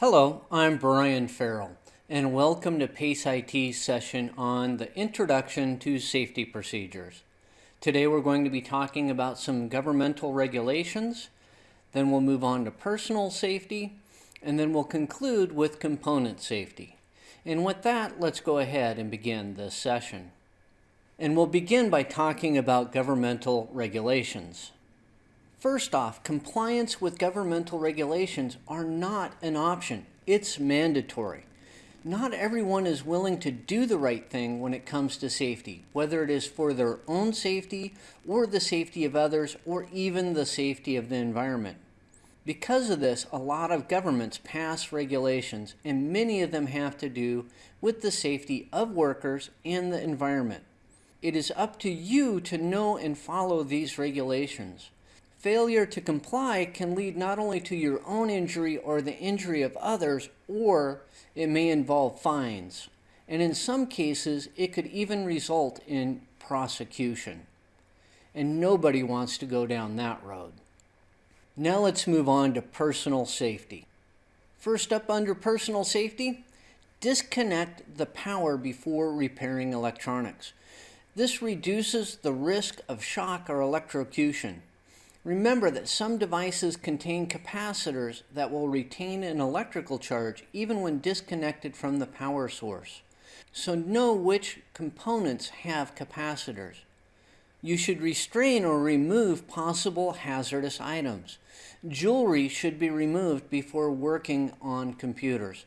Hello, I'm Brian Farrell, and welcome to PACE IT's session on the Introduction to Safety Procedures. Today we're going to be talking about some governmental regulations, then we'll move on to personal safety, and then we'll conclude with component safety. And with that, let's go ahead and begin this session. And we'll begin by talking about governmental regulations. First off, compliance with governmental regulations are not an option. It's mandatory. Not everyone is willing to do the right thing when it comes to safety, whether it is for their own safety or the safety of others or even the safety of the environment. Because of this, a lot of governments pass regulations and many of them have to do with the safety of workers and the environment. It is up to you to know and follow these regulations. Failure to comply can lead not only to your own injury or the injury of others, or it may involve fines. And in some cases, it could even result in prosecution. And nobody wants to go down that road. Now let's move on to personal safety. First up under personal safety, disconnect the power before repairing electronics. This reduces the risk of shock or electrocution. Remember that some devices contain capacitors that will retain an electrical charge even when disconnected from the power source. So know which components have capacitors. You should restrain or remove possible hazardous items. Jewelry should be removed before working on computers.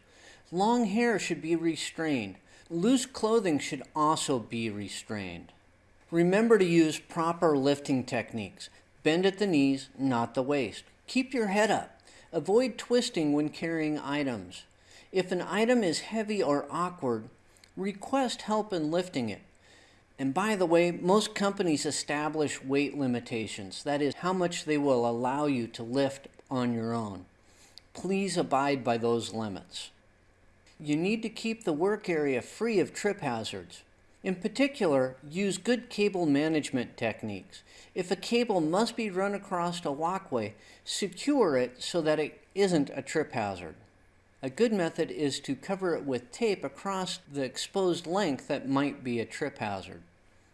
Long hair should be restrained. Loose clothing should also be restrained. Remember to use proper lifting techniques. Bend at the knees, not the waist. Keep your head up. Avoid twisting when carrying items. If an item is heavy or awkward, request help in lifting it. And by the way, most companies establish weight limitations. That is how much they will allow you to lift on your own. Please abide by those limits. You need to keep the work area free of trip hazards. In particular, use good cable management techniques. If a cable must be run across a walkway, secure it so that it isn't a trip hazard. A good method is to cover it with tape across the exposed length that might be a trip hazard.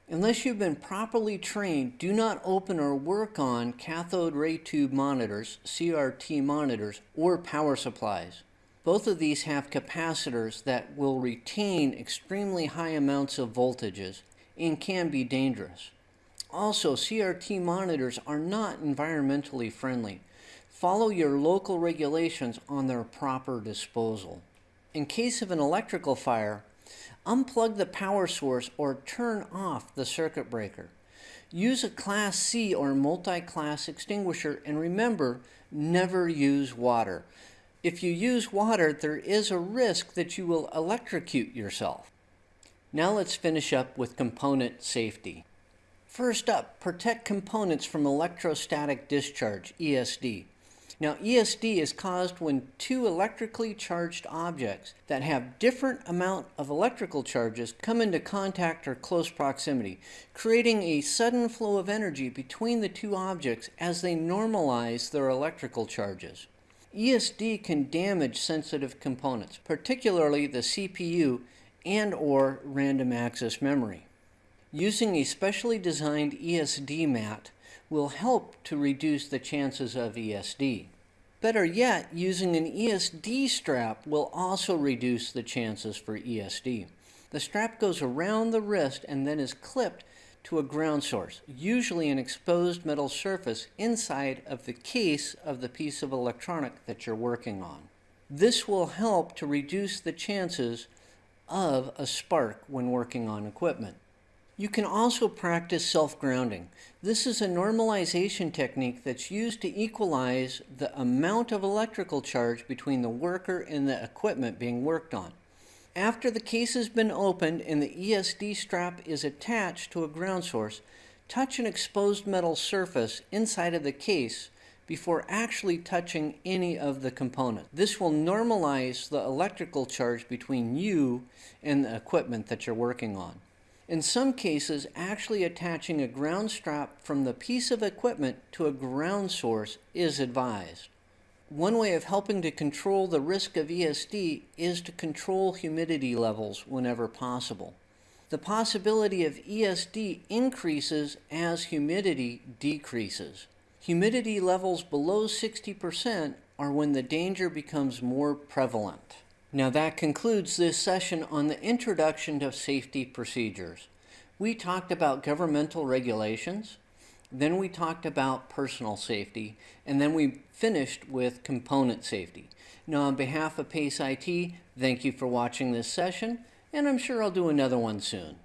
Unless you've been properly trained, do not open or work on cathode ray tube monitors, CRT monitors, or power supplies. Both of these have capacitors that will retain extremely high amounts of voltages and can be dangerous. Also, CRT monitors are not environmentally friendly. Follow your local regulations on their proper disposal. In case of an electrical fire, unplug the power source or turn off the circuit breaker. Use a Class C or multi-class extinguisher and remember, never use water. If you use water, there is a risk that you will electrocute yourself. Now let's finish up with component safety. First up, protect components from electrostatic discharge, ESD. Now, ESD is caused when two electrically charged objects that have different amount of electrical charges come into contact or close proximity, creating a sudden flow of energy between the two objects as they normalize their electrical charges. ESD can damage sensitive components, particularly the CPU and or random access memory. Using a specially designed ESD mat will help to reduce the chances of ESD. Better yet, using an ESD strap will also reduce the chances for ESD. The strap goes around the wrist and then is clipped to a ground source, usually an exposed metal surface inside of the case of the piece of electronic that you're working on. This will help to reduce the chances of a spark when working on equipment. You can also practice self-grounding. This is a normalization technique that's used to equalize the amount of electrical charge between the worker and the equipment being worked on. After the case has been opened and the ESD strap is attached to a ground source, touch an exposed metal surface inside of the case before actually touching any of the components. This will normalize the electrical charge between you and the equipment that you're working on. In some cases, actually attaching a ground strap from the piece of equipment to a ground source is advised. One way of helping to control the risk of ESD is to control humidity levels whenever possible. The possibility of ESD increases as humidity decreases. Humidity levels below 60% are when the danger becomes more prevalent. Now that concludes this session on the introduction to safety procedures. We talked about governmental regulations, then we talked about personal safety, and then we finished with component safety. Now on behalf of PACE IT, thank you for watching this session, and I'm sure I'll do another one soon.